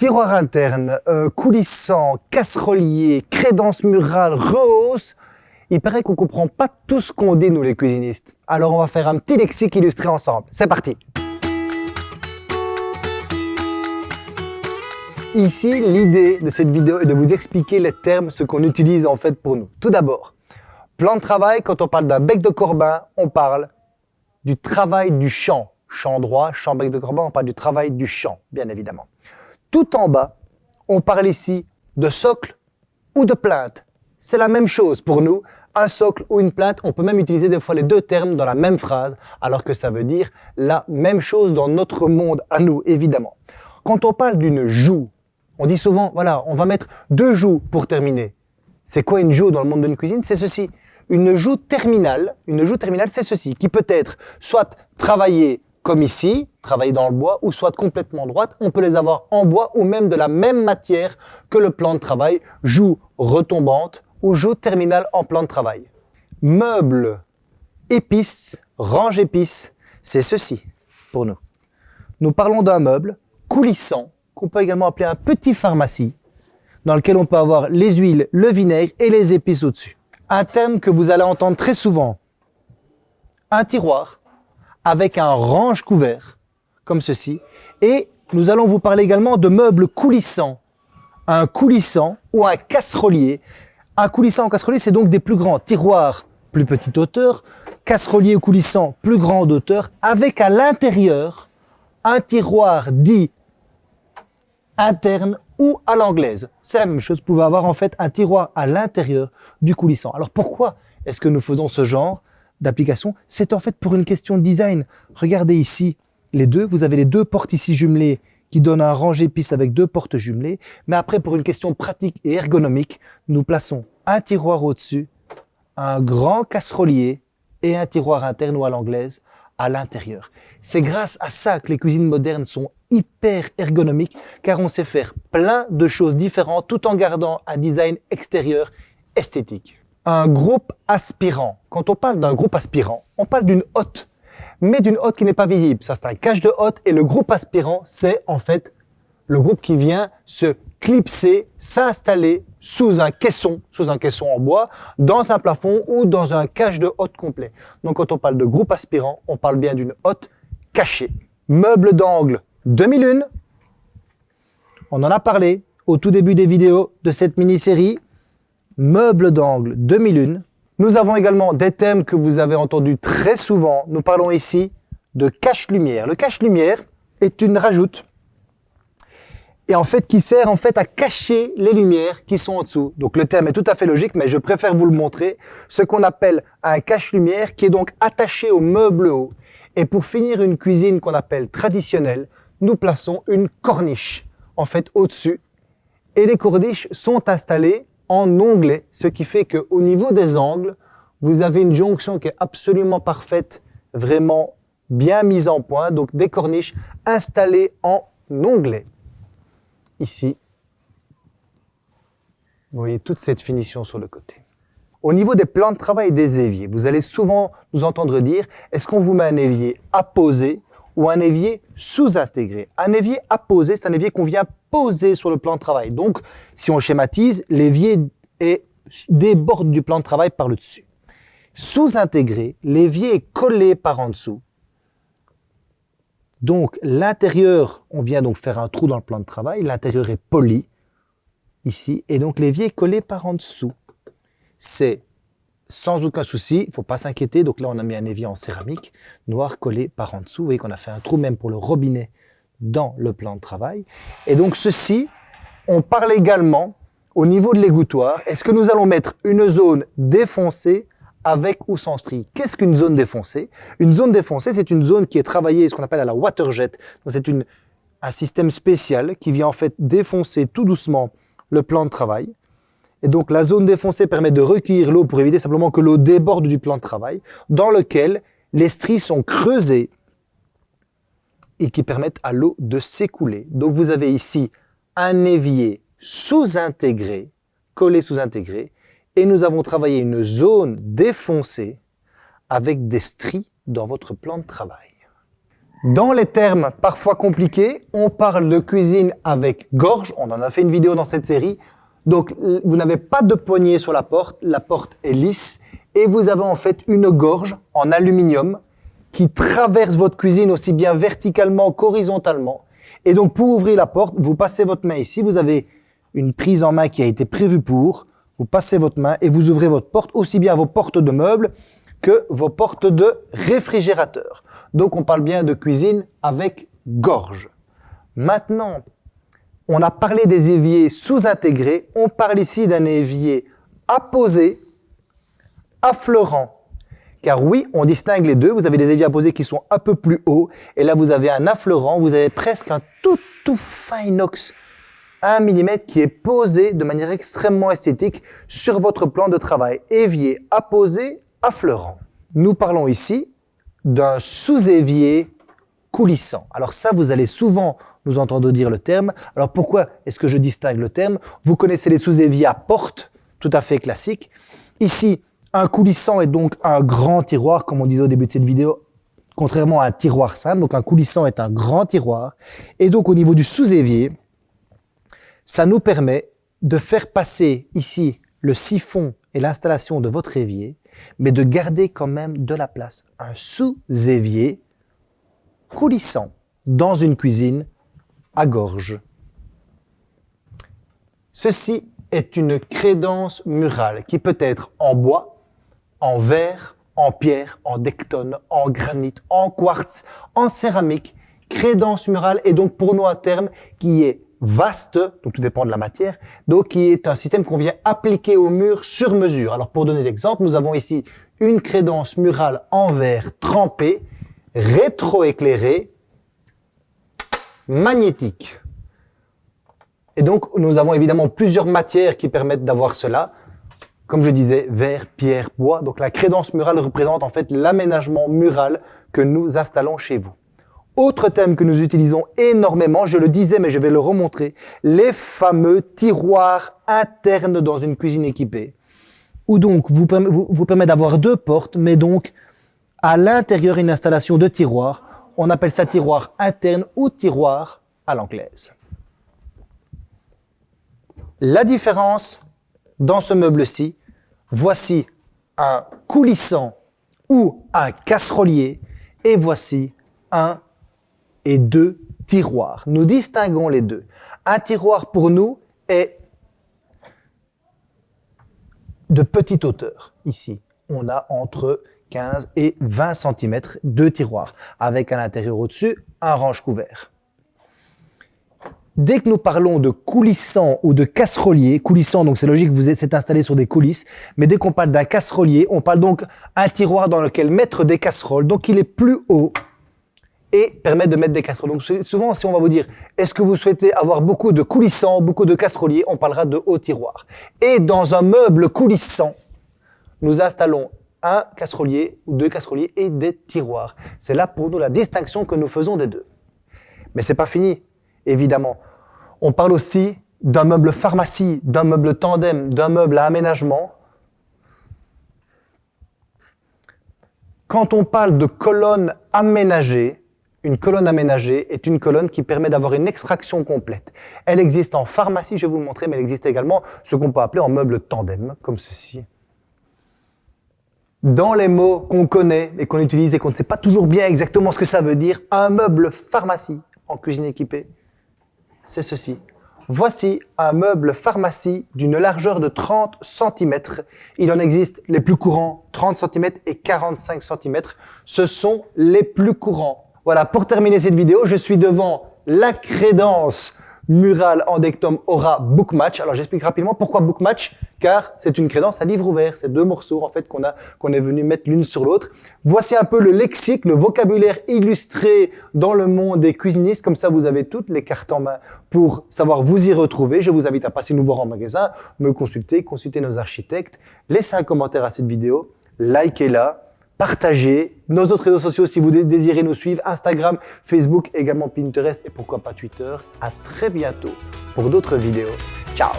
Tiroir interne, euh, coulissant, casserolier, crédence murale, rehausse, il paraît qu'on comprend pas tout ce qu'on dit nous les cuisinistes. Alors on va faire un petit lexique illustré ensemble. C'est parti Ici, l'idée de cette vidéo est de vous expliquer les termes, ce qu'on utilise en fait pour nous. Tout d'abord, plan de travail, quand on parle d'un bec de corbin, on parle du travail du champ. Champ droit, champ bec de corbin, on parle du travail du champ, bien évidemment. Tout en bas, on parle ici de socle ou de plainte. C'est la même chose pour nous. Un socle ou une plainte, on peut même utiliser des fois les deux termes dans la même phrase, alors que ça veut dire la même chose dans notre monde à nous, évidemment. Quand on parle d'une joue, on dit souvent, voilà, on va mettre deux joues pour terminer. C'est quoi une joue dans le monde de la cuisine C'est ceci. Une joue terminale, une joue terminale, c'est ceci, qui peut être soit travaillée comme ici, travailler dans le bois, ou soit complètement droite. On peut les avoir en bois ou même de la même matière que le plan de travail, joue retombante ou joue terminale en plan de travail. Meuble, épices, range épices, c'est ceci pour nous. Nous parlons d'un meuble coulissant, qu'on peut également appeler un petit pharmacie, dans lequel on peut avoir les huiles, le vinaigre et les épices au-dessus. Un terme que vous allez entendre très souvent, un tiroir, avec un range couvert, comme ceci. Et nous allons vous parler également de meubles coulissants. Un coulissant ou un casserolier. Un coulissant ou casserolier, c'est donc des plus grands tiroirs, plus petite hauteur, casserolier ou coulissant, plus grande hauteur, avec à l'intérieur un tiroir dit interne ou à l'anglaise. C'est la même chose, vous pouvez avoir en fait un tiroir à l'intérieur du coulissant. Alors pourquoi est-ce que nous faisons ce genre d'application, c'est en fait pour une question de design. Regardez ici, les deux, vous avez les deux portes ici jumelées qui donnent un rangé piste avec deux portes jumelées. Mais après, pour une question pratique et ergonomique, nous plaçons un tiroir au-dessus, un grand casserolier et un tiroir interne ou à l'anglaise à l'intérieur. C'est grâce à ça que les cuisines modernes sont hyper ergonomiques car on sait faire plein de choses différentes tout en gardant un design extérieur esthétique un groupe aspirant. Quand on parle d'un groupe aspirant, on parle d'une hotte, mais d'une hotte qui n'est pas visible. Ça, c'est un cache de hotte et le groupe aspirant, c'est en fait le groupe qui vient se clipser, s'installer sous un caisson, sous un caisson en bois, dans un plafond ou dans un cache de hotte complet. Donc quand on parle de groupe aspirant, on parle bien d'une hotte cachée. Meuble d'angle 2001. On en a parlé au tout début des vidéos de cette mini-série meuble d'angle 2001. Nous avons également des thèmes que vous avez entendus très souvent. Nous parlons ici de cache-lumière. Le cache-lumière est une rajoute et en fait qui sert en fait à cacher les lumières qui sont en dessous. Donc le terme est tout à fait logique, mais je préfère vous le montrer. Ce qu'on appelle un cache-lumière qui est donc attaché au meuble haut. Et pour finir une cuisine qu'on appelle traditionnelle, nous plaçons une corniche en fait au-dessus. Et les corniches sont installées en onglet, ce qui fait qu'au niveau des angles, vous avez une jonction qui est absolument parfaite, vraiment bien mise en point, donc des corniches installées en onglet. Ici, vous voyez toute cette finition sur le côté. Au niveau des plans de travail des éviers, vous allez souvent nous entendre dire, est-ce qu'on vous met un évier apposé ou un évier sous-intégré. Un évier apposé, c'est un évier qu'on vient poser sur le plan de travail. Donc, si on schématise, l'évier déborde du plan de travail par le dessus. Sous-intégré, l'évier est collé par en dessous. Donc, l'intérieur, on vient donc faire un trou dans le plan de travail. L'intérieur est poli, ici. Et donc, l'évier est collé par en dessous. C'est sans aucun souci, il faut pas s'inquiéter. Donc là, on a mis un évier en céramique, noir collé par en dessous. Vous voyez qu'on a fait un trou même pour le robinet dans le plan de travail. Et donc ceci, on parle également au niveau de l'égouttoir. Est-ce que nous allons mettre une zone défoncée avec ou sans strie Qu'est-ce qu'une zone défoncée? Une zone défoncée, c'est une zone qui est travaillée, ce qu'on appelle à la waterjet. C'est un système spécial qui vient en fait défoncer tout doucement le plan de travail et donc la zone défoncée permet de recueillir l'eau pour éviter simplement que l'eau déborde du plan de travail, dans lequel les stries sont creusées et qui permettent à l'eau de s'écouler. Donc vous avez ici un évier sous-intégré, collé sous-intégré, et nous avons travaillé une zone défoncée avec des stries dans votre plan de travail. Dans les termes parfois compliqués, on parle de cuisine avec gorge. On en a fait une vidéo dans cette série. Donc, vous n'avez pas de poignée sur la porte. La porte est lisse. Et vous avez en fait une gorge en aluminium qui traverse votre cuisine aussi bien verticalement qu'horizontalement. Et donc, pour ouvrir la porte, vous passez votre main ici. Vous avez une prise en main qui a été prévue pour. Vous passez votre main et vous ouvrez votre porte, aussi bien vos portes de meubles que vos portes de réfrigérateur. Donc, on parle bien de cuisine avec gorge. Maintenant, on a parlé des éviers sous-intégrés. On parle ici d'un évier apposé, affleurant. Car oui, on distingue les deux. Vous avez des éviers apposés qui sont un peu plus hauts. Et là, vous avez un affleurant. Vous avez presque un tout, tout fin inox 1 mm qui est posé de manière extrêmement esthétique sur votre plan de travail. Évier apposé, affleurant. Nous parlons ici d'un sous-évier coulissant. Alors ça, vous allez souvent nous entendre dire le terme. Alors pourquoi est-ce que je distingue le terme? Vous connaissez les sous-éviers à porte, tout à fait classiques. Ici, un coulissant est donc un grand tiroir, comme on disait au début de cette vidéo, contrairement à un tiroir simple. Donc un coulissant est un grand tiroir. Et donc au niveau du sous-évier, ça nous permet de faire passer ici le siphon et l'installation de votre évier, mais de garder quand même de la place. Un sous-évier coulissant dans une cuisine à gorge. Ceci est une crédence murale qui peut être en bois, en verre, en pierre, en dectone, en granit, en quartz, en céramique. Crédence murale est donc pour nous un terme qui est vaste, donc tout dépend de la matière, donc qui est un système qu'on vient appliquer au mur sur mesure. Alors pour donner l'exemple, nous avons ici une crédence murale en verre trempé, rétroéclairée, magnétique. Et donc nous avons évidemment plusieurs matières qui permettent d'avoir cela. Comme je disais, verre, pierre, bois. Donc la crédence murale représente en fait l'aménagement mural que nous installons chez vous. Autre thème que nous utilisons énormément, je le disais mais je vais le remontrer, les fameux tiroirs internes dans une cuisine équipée. Où donc vous, vous, permet d'avoir deux portes, mais donc à l'intérieur une installation de tiroirs. On appelle ça tiroir interne ou tiroir à l'anglaise. La différence dans ce meuble-ci, voici un coulissant ou un casserolier et voici un et deux tiroirs. Nous distinguons les deux. Un tiroir pour nous est de petite hauteur. Ici, on a entre 15 et 20 cm de tiroirs, avec à l'intérieur au-dessus un range couvert. Dès que nous parlons de coulissant ou de casserolier, coulissant, donc c'est logique, vous êtes installé sur des coulisses, mais dès qu'on parle d'un casserolier, on parle donc un tiroir dans lequel mettre des casseroles, donc il est plus haut et permet de mettre des casseroles. Donc souvent, si on va vous dire, est-ce que vous souhaitez avoir beaucoup de coulissants, beaucoup de casseroliers, on parlera de haut tiroir. Et dans un meuble coulissant, nous installons un casserolier ou deux casseroliers et des tiroirs. C'est là pour nous la distinction que nous faisons des deux. Mais c'est pas fini, évidemment. On parle aussi d'un meuble pharmacie, d'un meuble tandem, d'un meuble à aménagement. Quand on parle de colonnes aménagées, une colonne aménagée est une colonne qui permet d'avoir une extraction complète. Elle existe en pharmacie, je vais vous le montrer, mais elle existe également ce qu'on peut appeler en meuble tandem, comme ceci. Dans les mots qu'on connaît et qu'on utilise et qu'on ne sait pas toujours bien exactement ce que ça veut dire, un meuble pharmacie en cuisine équipée, c'est ceci. Voici un meuble pharmacie d'une largeur de 30 cm. Il en existe les plus courants 30 cm et 45 cm. Ce sont les plus courants. Voilà, pour terminer cette vidéo, je suis devant la crédence murale en Dectom Aura Bookmatch. Alors j'explique rapidement pourquoi Bookmatch, car c'est une crédence à livre ouvert. C'est deux morceaux en fait qu'on a qu'on est venu mettre l'une sur l'autre. Voici un peu le lexique, le vocabulaire illustré dans le monde des cuisinistes. Comme ça, vous avez toutes les cartes en main pour savoir vous y retrouver. Je vous invite à passer nous voir en magasin, me consulter, consulter nos architectes. Laissez un commentaire à cette vidéo, likez-la partagez nos autres réseaux sociaux si vous désirez nous suivre, Instagram, Facebook, également Pinterest et pourquoi pas Twitter. À très bientôt pour d'autres vidéos. Ciao